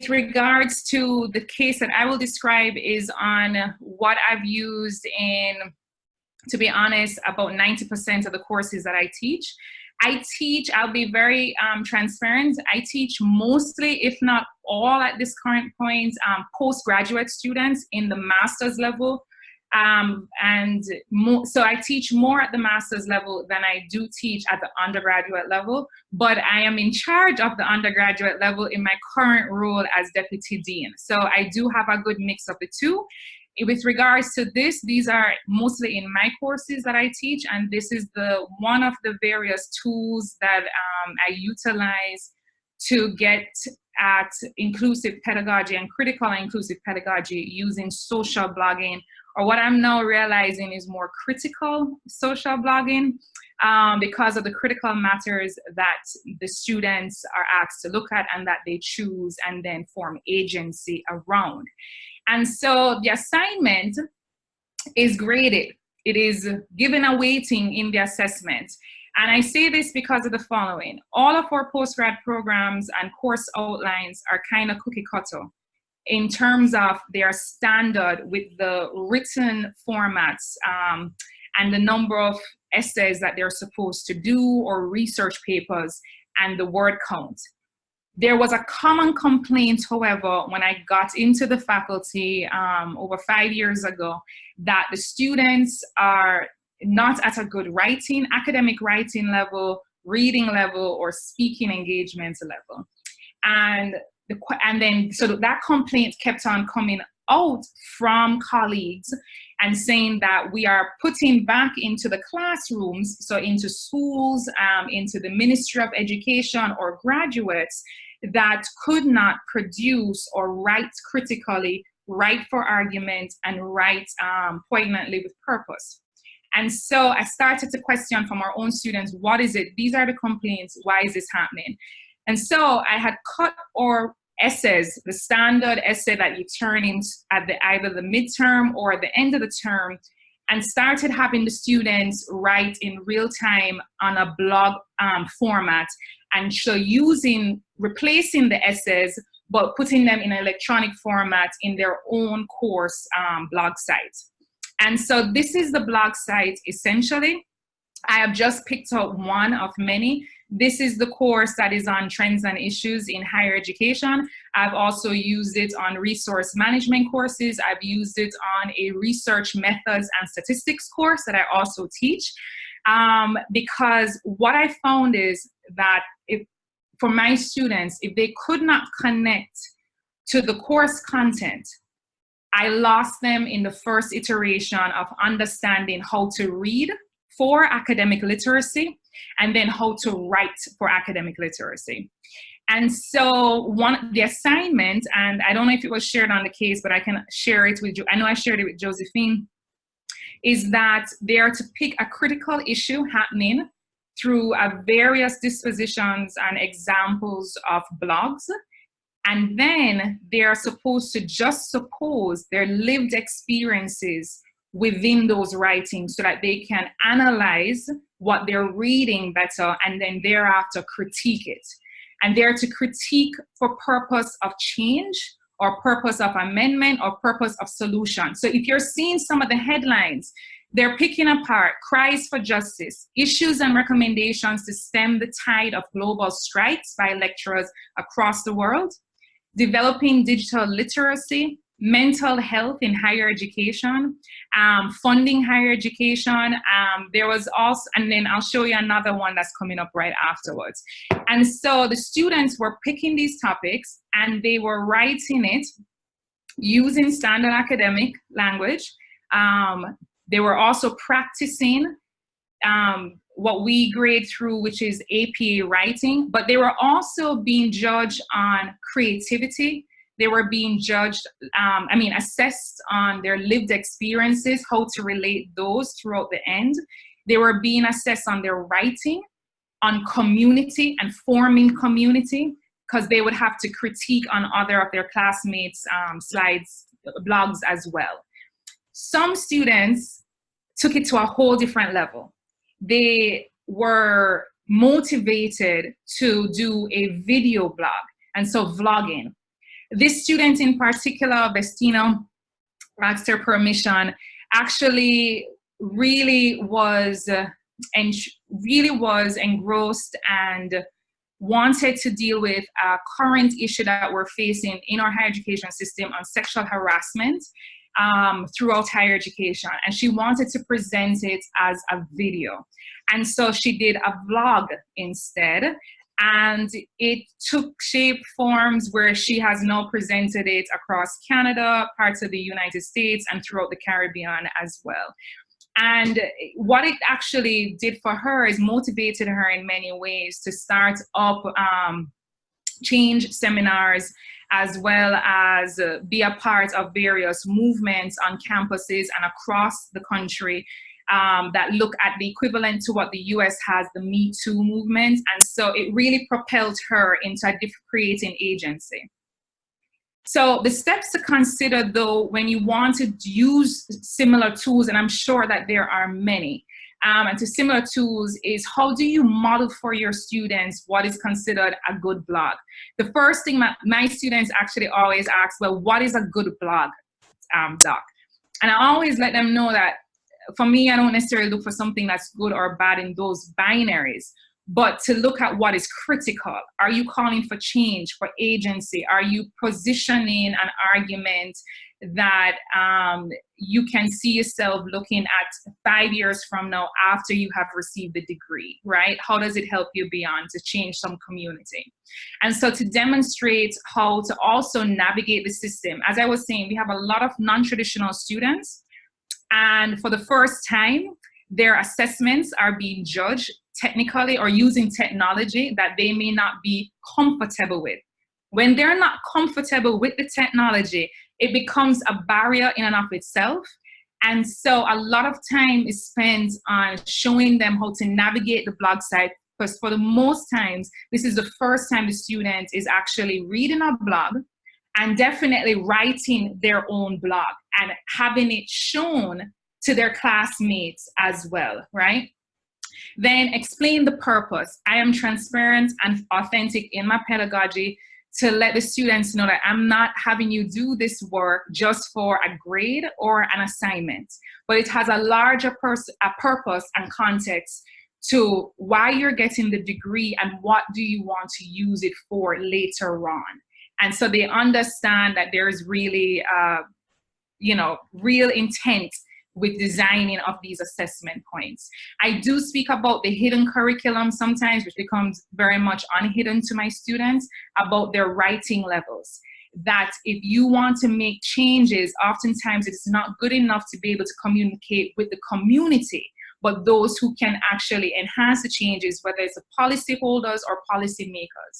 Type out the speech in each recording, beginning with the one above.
with regards to the case that I will describe is on what I've used in, to be honest, about 90% of the courses that I teach. I teach, I'll be very um, transparent, I teach mostly, if not all at this current point, um, postgraduate students in the master's level um, and more, so I teach more at the master's level than I do teach at the undergraduate level, but I am in charge of the undergraduate level in my current role as deputy dean. So I do have a good mix of the two. With regards to this, these are mostly in my courses that I teach, and this is the one of the various tools that um, I utilize to get at inclusive pedagogy and critical inclusive pedagogy using social blogging or what I'm now realizing is more critical social blogging um, because of the critical matters that the students are asked to look at and that they choose and then form agency around. And so the assignment is graded. It is given a weighting in the assessment. And I say this because of the following. All of our postgrad programs and course outlines are kind of cookie cutter in terms of their standard with the written formats um, and the number of essays that they're supposed to do or research papers and the word count. There was a common complaint, however, when I got into the faculty um, over five years ago, that the students are not at a good writing, academic writing level, reading level, or speaking engagement level. And the, and then so that complaint kept on coming out from colleagues and saying that we are putting back into the classrooms, so into schools, um, into the Ministry of Education or graduates that could not produce or write critically, write for argument, and write um, poignantly with purpose. And so I started to question from our own students, what is it? These are the complaints, why is this happening? And so I had cut or essays, the standard essay that you turn in at the either the midterm or at the end of the term, and started having the students write in real time on a blog um, format. And so using, replacing the essays, but putting them in electronic format in their own course um, blog site. And so this is the blog site essentially. I have just picked out one of many. This is the course that is on trends and issues in higher education. I've also used it on resource management courses. I've used it on a research methods and statistics course that I also teach. Um, because what I found is that if, for my students, if they could not connect to the course content, I lost them in the first iteration of understanding how to read for academic literacy and then how to write for academic literacy. And so one the assignment, and I don't know if it was shared on the case, but I can share it with you. I know I shared it with Josephine, is that they are to pick a critical issue happening through uh, various dispositions and examples of blogs. And then they are supposed to just suppose their lived experiences within those writings so that they can analyze what they're reading better and then thereafter critique it. And they're to critique for purpose of change or purpose of amendment or purpose of solution. So if you're seeing some of the headlines, they're picking apart cries for justice, issues and recommendations to stem the tide of global strikes by lecturers across the world, developing digital literacy, mental health in higher education, um, funding higher education. Um, there was also, and then I'll show you another one that's coming up right afterwards. And so the students were picking these topics and they were writing it using standard academic language. Um, they were also practicing um, what we grade through, which is APA writing, but they were also being judged on creativity, they were being judged, um, I mean, assessed on their lived experiences, how to relate those throughout the end. They were being assessed on their writing, on community and forming community, because they would have to critique on other of their classmates' um, slides, blogs as well. Some students took it to a whole different level. They were motivated to do a video blog, and so vlogging. This student in particular, Vestina, asked her permission, actually really was uh, and really was engrossed and wanted to deal with a current issue that we're facing in our higher education system on sexual harassment um, throughout higher education. And she wanted to present it as a video. And so she did a vlog instead. And it took shape forms where she has now presented it across Canada, parts of the United States, and throughout the Caribbean as well. And what it actually did for her is motivated her in many ways to start up um, change seminars as well as uh, be a part of various movements on campuses and across the country um, that look at the equivalent to what the US has, the Me Too movement. And so it really propelled her into a creating agency. So the steps to consider though, when you want to use similar tools, and I'm sure that there are many, um, and to similar tools is how do you model for your students what is considered a good blog? The first thing my, my students actually always ask, well, what is a good blog, um, doc? And I always let them know that for me, I don't necessarily look for something that's good or bad in those binaries but to look at what is critical. Are you calling for change, for agency? Are you positioning an argument that um, you can see yourself looking at five years from now after you have received the degree, right? How does it help you beyond to change some community? And so to demonstrate how to also navigate the system, as I was saying, we have a lot of non-traditional students and for the first time, their assessments are being judged technically or using technology that they may not be comfortable with. When they're not comfortable with the technology, it becomes a barrier in and of itself. And so a lot of time is spent on showing them how to navigate the blog site because for the most times, this is the first time the student is actually reading a blog and definitely writing their own blog and having it shown to their classmates as well, right? Then explain the purpose. I am transparent and authentic in my pedagogy to let the students know that I'm not having you do this work just for a grade or an assignment, but it has a larger a purpose and context to why you're getting the degree and what do you want to use it for later on. And so they understand that there's really, uh, you know, real intent with designing of these assessment points. I do speak about the hidden curriculum sometimes, which becomes very much unhidden to my students, about their writing levels. That if you want to make changes, oftentimes it's not good enough to be able to communicate with the community, but those who can actually enhance the changes, whether it's the policyholders or policymakers.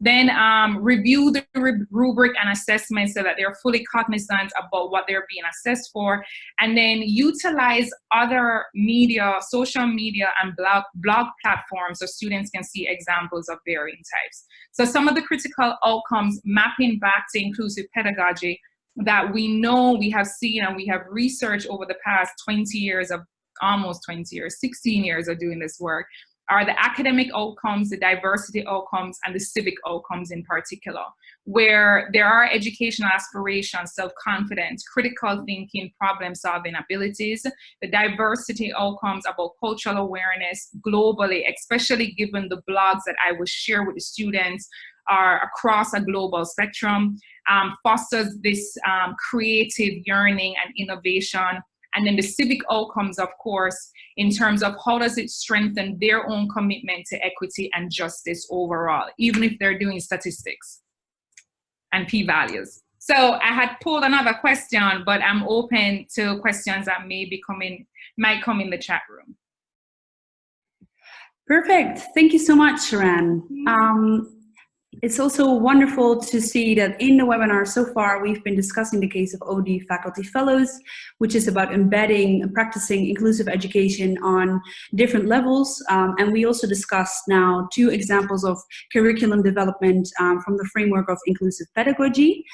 Then um, review the rubric and assessment so that they're fully cognizant about what they're being assessed for. And then utilize other media, social media and blog, blog platforms so students can see examples of varying types. So some of the critical outcomes mapping back to inclusive pedagogy that we know we have seen and we have researched over the past 20 years of almost 20 years, 16 years of doing this work, are the academic outcomes, the diversity outcomes, and the civic outcomes in particular, where there are educational aspirations, self-confidence, critical thinking, problem-solving abilities, the diversity outcomes about cultural awareness globally, especially given the blogs that I will share with the students are across a global spectrum, um, fosters this um, creative yearning and innovation, and then the civic outcomes, of course, in terms of how does it strengthen their own commitment to equity and justice overall, even if they're doing statistics and p-values. So I had pulled another question, but I'm open to questions that may be coming, might come in the chat room. Perfect. Thank you so much, Sharon. Um, it's also wonderful to see that in the webinar so far, we've been discussing the case of OD faculty fellows, which is about embedding and practicing inclusive education on different levels. Um, and we also discussed now two examples of curriculum development um, from the framework of inclusive pedagogy.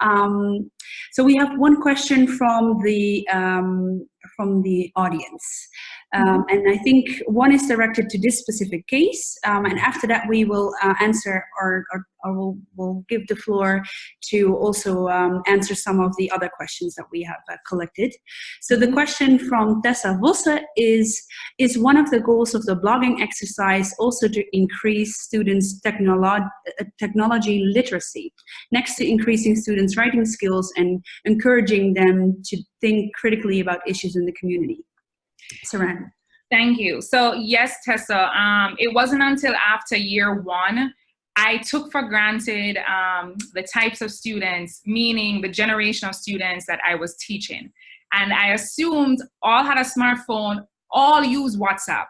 Um, so we have one question from the, um, from the audience. Um, and I think one is directed to this specific case. Um, and after that, we will uh, answer or, or, or we'll, we'll, give the floor to also um, answer some of the other questions that we have uh, collected. So the question from Tessa Vosse is, is one of the goals of the blogging exercise also to increase students' technolo uh, technology literacy, next to increasing students' writing skills and encouraging them to think critically about issues in the community? Saran. Thank you. So yes, Tessa, um, it wasn't until after year one I took for granted um, the types of students, meaning the generation of students that I was teaching. And I assumed all had a smartphone, all use WhatsApp,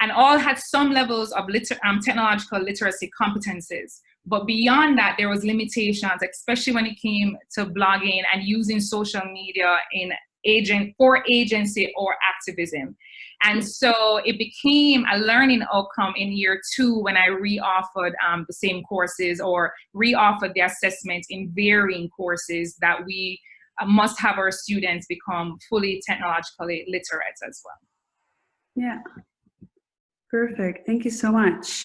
and all had some levels of liter um, technological literacy competences. But beyond that, there was limitations, especially when it came to blogging and using social media in agent for agency or activism. And so it became a learning outcome in year two when I re-offered um, the same courses or re-offered the assessment in varying courses that we uh, must have our students become fully technologically literate as well. Yeah, perfect. Thank you so much.